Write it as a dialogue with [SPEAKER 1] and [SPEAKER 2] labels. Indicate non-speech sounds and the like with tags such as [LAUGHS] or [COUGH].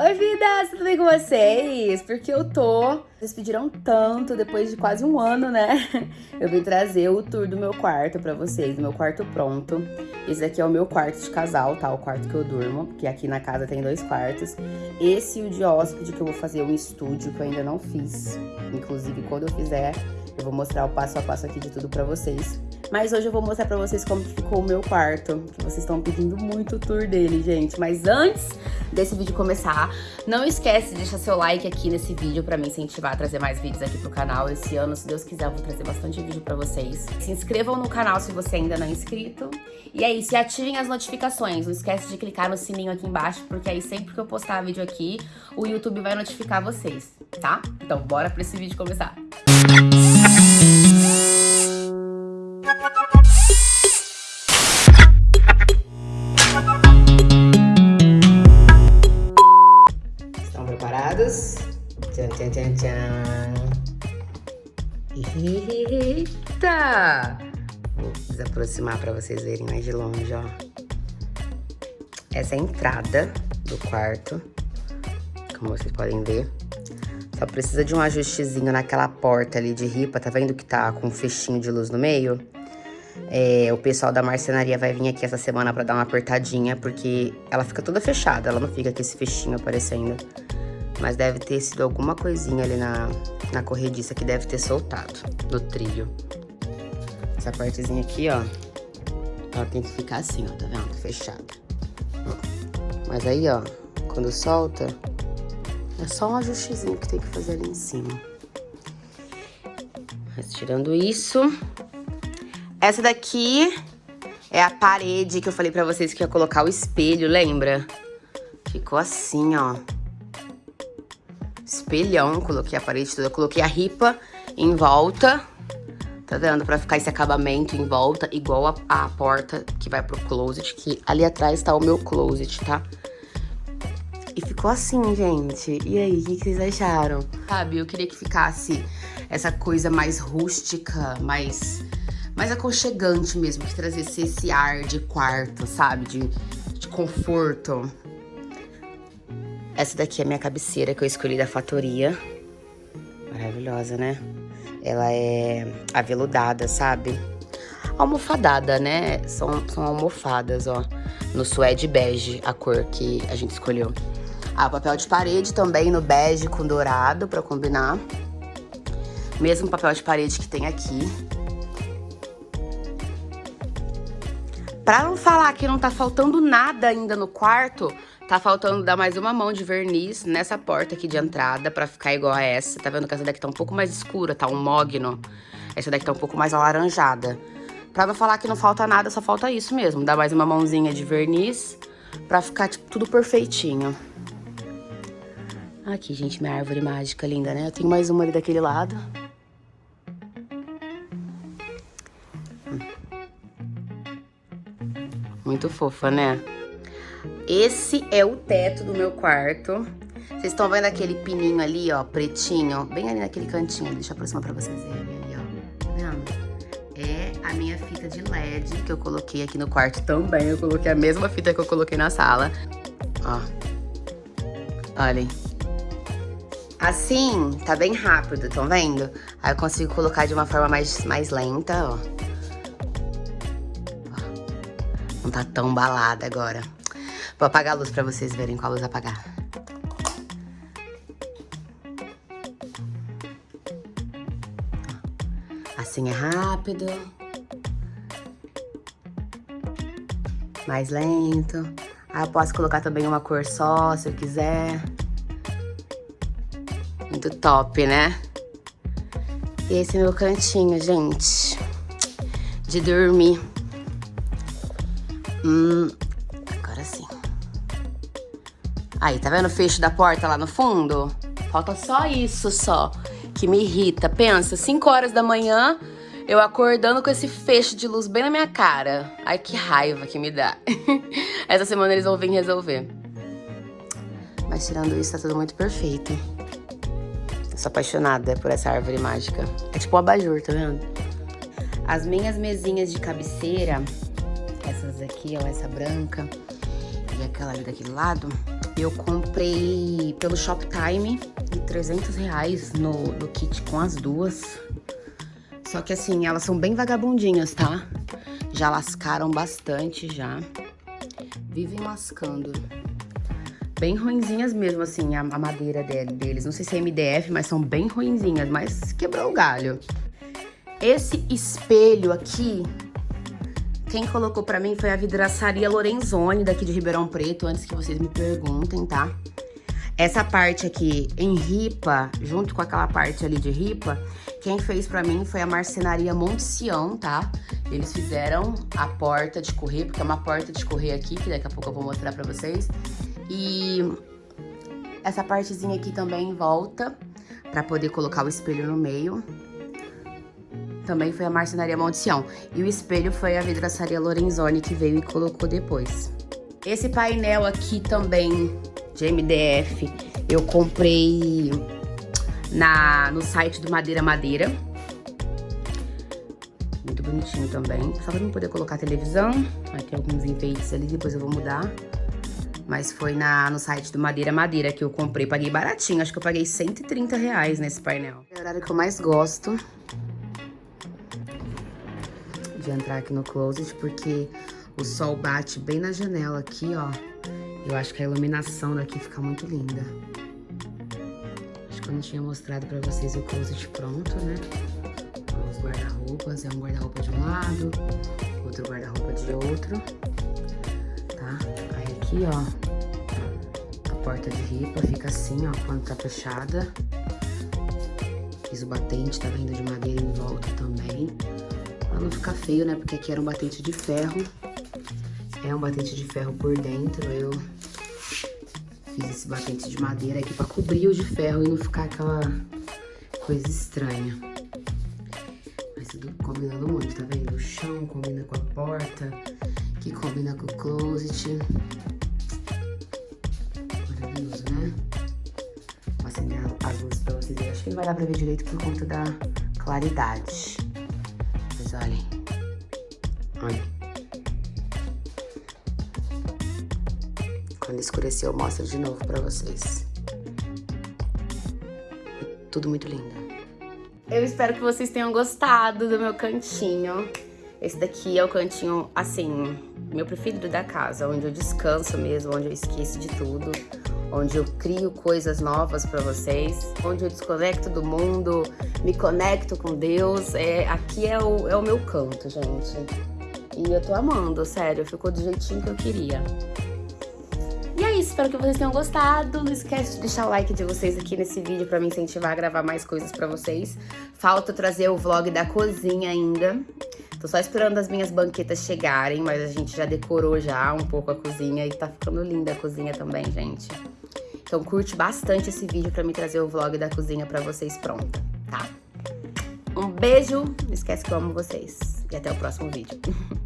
[SPEAKER 1] Oi, vidas! Tudo bem com vocês? Porque eu tô... Vocês pediram tanto, depois de quase um ano, né? [LAUGHS] Eu vim trazer o tour do meu quarto pra vocês, do meu quarto pronto. Esse daqui é o meu quarto de casal, tá? O quarto que eu durmo, porque aqui na casa tem dois quartos. Esse e o de hóspede, que eu vou fazer um estúdio, que eu ainda não fiz. Inclusive, quando eu fizer, eu vou mostrar o passo a passo aqui de tudo pra vocês. Mas hoje eu vou mostrar pra vocês como ficou o meu quarto, vocês estão pedindo muito o tour dele, gente. Mas antes desse vídeo começar, não esquece de deixar seu like aqui nesse vídeo pra me incentivar a trazer mais vídeos aqui pro canal. Esse ano, se Deus quiser, eu vou trazer bastante vídeo pra vocês. Se inscrevam no canal se você ainda não é inscrito. E é isso, e ativem as notificações. Não esquece de clicar no sininho aqui embaixo, porque aí sempre que eu postar vídeo aqui, o YouTube vai notificar vocês, tá? Então bora pra esse vídeo começar. Estão Tchan. Eita! Vou desaproximar para vocês verem mais de longe, ó. Essa é a entrada do quarto, como vocês podem ver. Só precisa de um ajustezinho naquela porta ali de ripa, tá vendo que tá com um fechinho de luz no meio? É, o pessoal da marcenaria vai vir aqui essa semana pra dar uma apertadinha, porque ela fica toda fechada, ela não fica com esse fechinho aparecendo. Mas deve ter sido alguma coisinha ali na, na corrediça que deve ter soltado no trilho. Essa partezinha aqui, ó, ela tem que ficar assim, ó, tá vendo? Fechada. Mas aí, ó, quando solta, é só um ajustezinho que tem que fazer ali em cima. Mas tirando isso, essa daqui é a parede que eu falei pra vocês que ia colocar o espelho, lembra? Ficou assim, ó. Espelhão, coloquei a parede toda, coloquei a ripa em volta. Tá vendo? Pra ficar esse acabamento em volta, igual a, a porta que vai pro closet, que ali atrás tá o meu closet, tá? E ficou assim, gente. E aí, o que, que vocês acharam? Sabe, eu queria que ficasse essa coisa mais rústica, mais mais aconchegante mesmo, que trazesse esse ar de quarto, sabe? De, de conforto. Essa daqui é a minha cabeceira que eu escolhi da Fatoria. Maravilhosa, né? Ela é aveludada, sabe? Almofadada, né? São, são almofadas, ó. No suede bege, a cor que a gente escolheu. Ah, papel de parede também no bege com dourado, pra combinar. Mesmo papel de parede que tem aqui. Pra não falar que não tá faltando nada ainda no quarto, tá faltando dar mais uma mão de verniz nessa porta aqui de entrada pra ficar igual a essa. Tá vendo que essa daqui tá um pouco mais escura, tá um mogno. Essa daqui tá um pouco mais alaranjada. Pra não falar que não falta nada, só falta isso mesmo. Dar mais uma mãozinha de verniz pra ficar, tipo, tudo perfeitinho. Aqui, gente, minha árvore mágica linda, né? Eu tenho mais uma ali daquele lado. Muito fofa, né? Esse é o teto do meu quarto. Vocês estão vendo aquele pininho ali, ó, pretinho? Bem ali naquele cantinho. Deixa eu aproximar pra vocês verem ali, ó. Vendo? É a minha fita de LED que eu coloquei aqui no quarto também. Eu coloquei a mesma fita que eu coloquei na sala. Ó. Olhem. Assim, tá bem rápido, estão vendo? Aí eu consigo colocar de uma forma mais, mais lenta, ó. Não tá tão balada agora. Vou apagar a luz pra vocês verem qual luz apagar. Assim é rápido. Mais lento. Ah, eu posso colocar também uma cor só, se eu quiser. Muito top, né? E esse é meu cantinho, gente. De dormir. Hum. Aí, tá vendo o fecho da porta lá no fundo? Falta só isso, só, que me irrita. Pensa, 5 horas da manhã, eu acordando com esse fecho de luz bem na minha cara. Ai, que raiva que me dá. [LAUGHS] Essa semana eles vão vir resolver. Mas tirando isso, tá tudo muito perfeito. Eu sou apaixonada por essa árvore mágica. É tipo um abajur, tá vendo? As minhas mesinhas de cabeceira essas aqui, ó, essa branca e aquela ali daquele lado, Eu comprei pelo Shoptime de 300 reais no, no kit com as duas. Só que assim, elas são bem vagabundinhas, tá? Já lascaram bastante já. Vivem lascando. Bem ruinzinhas mesmo, assim, a, a madeira deles. Não sei se é MDF, mas são bem ruinzinhas. Mas quebrou o galho. Esse espelho aqui, quem colocou pra mim foi a vidraçaria Lorenzoni, daqui de Ribeirão Preto, antes que vocês me perguntem, tá? Essa parte aqui em ripa, junto com aquela parte ali de ripa, quem fez pra mim foi a marcenaria Monte Sião, tá? Eles fizeram a porta de correr, porque é uma porta de correr aqui, que daqui a pouco eu vou mostrar pra vocês. E essa partezinha aqui também em volta, pra poder colocar o espelho no meio. Também foi a marcenaria Sião. E o espelho foi a vidraçaria Lorenzoni que veio e colocou depois. Esse painel aqui também de MDF, eu comprei na, no site do Madeira Madeira. Muito bonitinho também. Só pra não poder colocar televisão. Vai ter alguns enfeites ali, depois eu vou mudar. Mas foi na, no site do Madeira Madeira que eu comprei. Paguei baratinho, acho que eu paguei 130 reais nesse painel. É o horário que eu mais gosto de entrar aqui no closet, porque o sol bate bem na janela aqui, ó. Eu acho que a iluminação daqui fica muito linda. Acho que eu não tinha mostrado pra vocês o closet pronto, né? Os guarda-roupas, é um guarda-roupa de um lado, outro guarda-roupa de outro, tá? Aí aqui, ó, a porta de ripa fica assim, ó, quando tá fechada. Piso batente, tá vindo de madeira em volta também. Pra não ficar feio, né? Porque aqui era um batente de ferro. É um batente de ferro por dentro. Eu fiz esse batente de madeira aqui pra cobrir o de ferro e não ficar aquela coisa estranha. Mas tudo combinando muito, tá vendo? O chão combina com a porta, que combina com o closet. Maravilhoso, né? Vou acender as luzes pra vocês verem. Acho que não vai dar pra ver direito por conta da claridade. Olhem. Olha. Quando escurecer, eu mostro de novo pra vocês. Tudo muito lindo. Eu espero que vocês tenham gostado do meu cantinho. Esse daqui é o cantinho, assim, meu preferido da casa, onde eu descanso mesmo, onde eu esqueço de tudo, onde eu crio coisas novas pra vocês, onde eu desconecto do mundo, me conecto com Deus. É, aqui é o, é o meu canto, gente. E eu tô amando, sério, ficou do jeitinho que eu queria. E é isso, espero que vocês tenham gostado. Não esquece de deixar o like de vocês aqui nesse vídeo pra me incentivar a gravar mais coisas pra vocês. Falta trazer o vlog da cozinha ainda. Tô só esperando as minhas banquetas chegarem, mas a gente já decorou já um pouco a cozinha e tá ficando linda a cozinha também, gente. Então curte bastante esse vídeo pra me trazer o vlog da cozinha pra vocês pronta, tá? Um beijo, não esquece que eu amo vocês. E até o próximo vídeo. [LAUGHS]